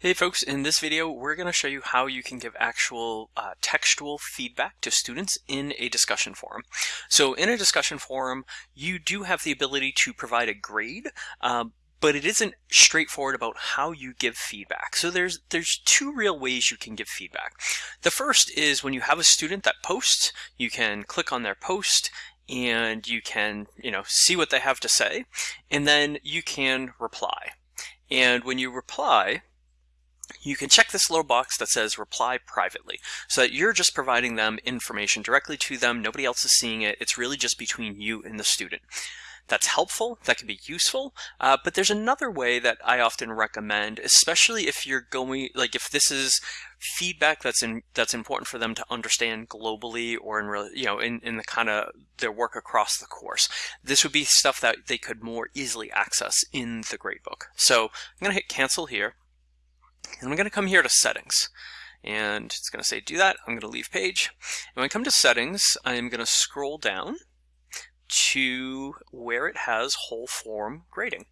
Hey folks, in this video we're going to show you how you can give actual uh, textual feedback to students in a discussion forum. So in a discussion forum you do have the ability to provide a grade, um, but it isn't straightforward about how you give feedback. So there's there's two real ways you can give feedback. The first is when you have a student that posts, you can click on their post and you can you know see what they have to say, and then you can reply. And when you reply, you can check this little box that says reply privately so that you're just providing them information directly to them. Nobody else is seeing it. It's really just between you and the student. That's helpful, that can be useful, uh, but there's another way that I often recommend, especially if you're going, like if this is feedback that's in that's important for them to understand globally or in really you know in, in the kind of their work across the course this would be stuff that they could more easily access in the gradebook so i'm going to hit cancel here and I'm going to come here to settings and it's going to say do that. I'm going to leave page. And when I come to settings, I'm going to scroll down to where it has whole forum grading.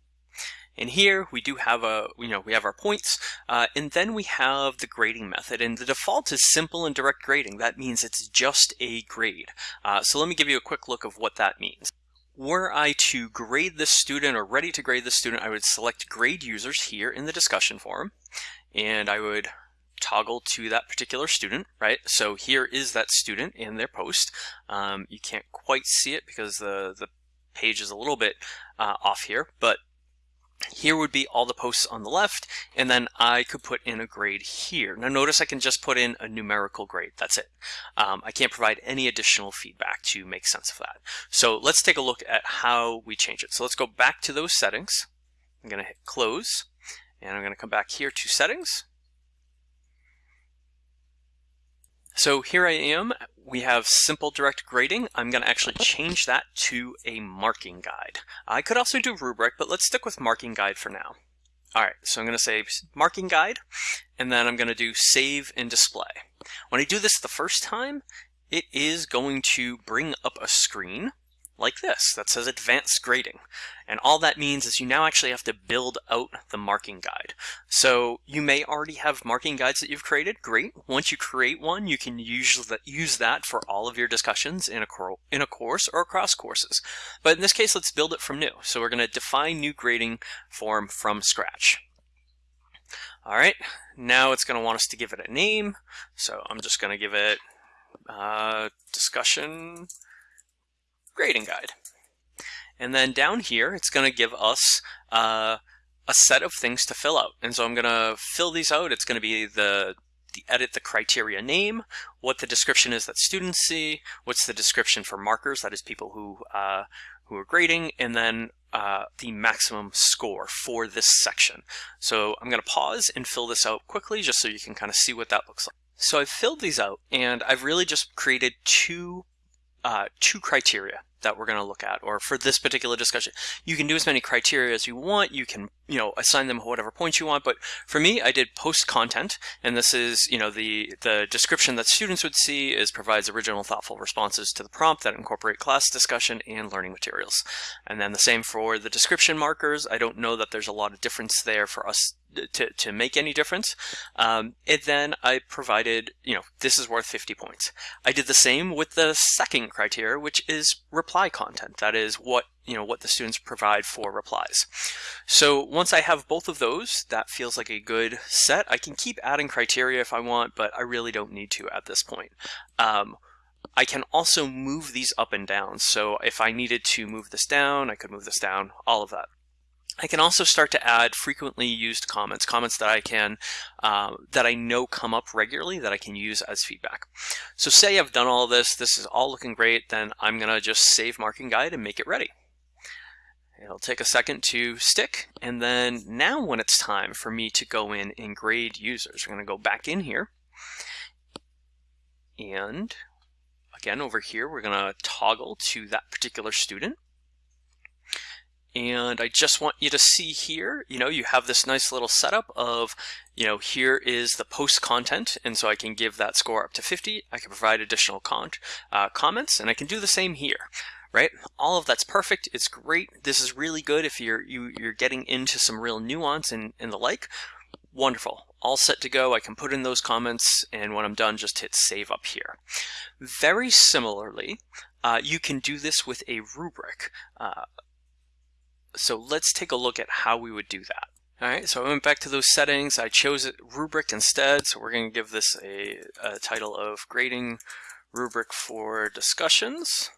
And here we do have a, you know, we have our points, uh, and then we have the grading method. And the default is simple and direct grading. That means it's just a grade. Uh, so let me give you a quick look of what that means. Were I to grade the student or ready to grade the student, I would select grade users here in the discussion forum and I would toggle to that particular student, right? So here is that student in their post. Um, you can't quite see it because the, the page is a little bit uh, off here, but here would be all the posts on the left, and then I could put in a grade here. Now notice I can just put in a numerical grade, that's it. Um, I can't provide any additional feedback to make sense of that. So let's take a look at how we change it. So let's go back to those settings. I'm gonna hit close. And I'm going to come back here to settings. So here I am. We have simple direct grading. I'm going to actually uh-huh. change that to a marking guide. I could also do rubric, but let's stick with marking guide for now. All right, so I'm going to say marking guide, and then I'm going to do save and display. When I do this the first time, it is going to bring up a screen like this that says advanced grading. And all that means is you now actually have to build out the marking guide. So you may already have marking guides that you've created. Great. Once you create one, you can use that, use that for all of your discussions in a, in a course or across courses. But in this case, let's build it from new. So we're going to define new grading form from scratch. All right, now it's going to want us to give it a name. So I'm just going to give it uh, discussion grading guide. And then down here, it's going to give us uh, a set of things to fill out. And so I'm going to fill these out. It's going to be the, the edit the criteria name, what the description is that students see, what's the description for markers, that is people who, uh, who are grading, and then uh, the maximum score for this section. So I'm going to pause and fill this out quickly just so you can kind of see what that looks like. So I've filled these out and I've really just created two uh, two criteria that we're going to look at, or for this particular discussion. You can do as many criteria as you want. You can, you know, assign them whatever points you want. But for me, I did post content, and this is, you know, the the description that students would see is provides original, thoughtful responses to the prompt that incorporate class discussion and learning materials. And then the same for the description markers. I don't know that there's a lot of difference there for us to, to make any difference. Um, and then I provided, you know, this is worth 50 points. I did the same with the second criteria, which is reply content. That is what, you know, what the students provide for replies. So once I have both of those, that feels like a good set. I can keep adding criteria if I want, but I really don't need to at this point. Um, I can also move these up and down. So if I needed to move this down, I could move this down, all of that. I can also start to add frequently used comments, comments that I can, uh, that I know come up regularly that I can use as feedback. So say I've done all this, this is all looking great, then I'm gonna just save marking guide and make it ready. It'll take a second to stick, and then now when it's time for me to go in and grade users, we're gonna go back in here, and again over here, we're gonna toggle to that particular student. And I just want you to see here, you know, you have this nice little setup of, you know, here is the post content. And so I can give that score up to 50. I can provide additional con uh, comments and I can do the same here right? All of that's perfect. It's great. This is really good if you're you, are you are getting into some real nuance and, and the like. Wonderful. all set to go. I can put in those comments and when I'm done, just hit save up here. Very similarly, uh, you can do this with a rubric. Uh, so let's take a look at how we would do that. All right, so I went back to those settings. I chose a rubric instead. So we're going to give this a, a title of grading rubric for discussions.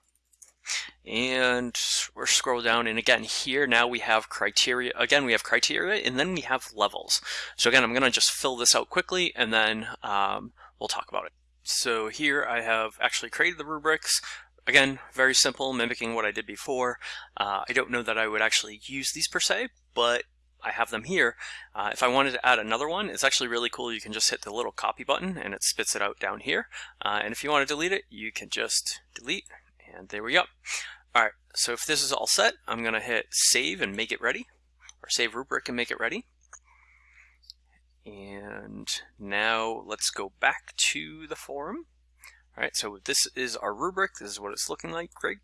And we're scroll down and again here now we have criteria again we have criteria and then we have levels so again I'm gonna just fill this out quickly and then um, we'll talk about it so here I have actually created the rubrics again very simple mimicking what I did before uh, I don't know that I would actually use these per se but I have them here. Uh, if I wanted to add another one, it's actually really cool. You can just hit the little copy button and it spits it out down here. Uh, and if you want to delete it, you can just delete and there we go. All right, so if this is all set, I'm gonna hit save and make it ready, or save rubric and make it ready. And now let's go back to the forum. All right, so this is our rubric. This is what it's looking like. Great.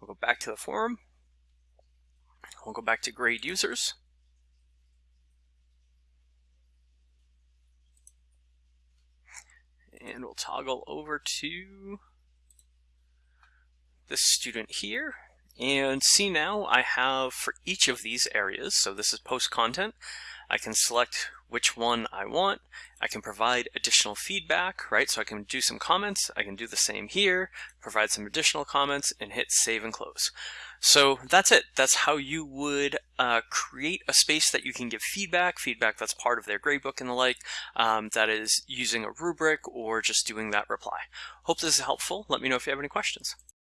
We'll go back to the forum. We'll go back to grade users. And we'll toggle over to this student here. And see now I have for each of these areas, so this is post content, I can select which one I want. I can provide additional feedback, right? So I can do some comments. I can do the same here, provide some additional comments and hit save and close. So that's it. That's how you would uh, create a space that you can give feedback, feedback that's part of their gradebook and the like, um, that is using a rubric or just doing that reply. Hope this is helpful. Let me know if you have any questions.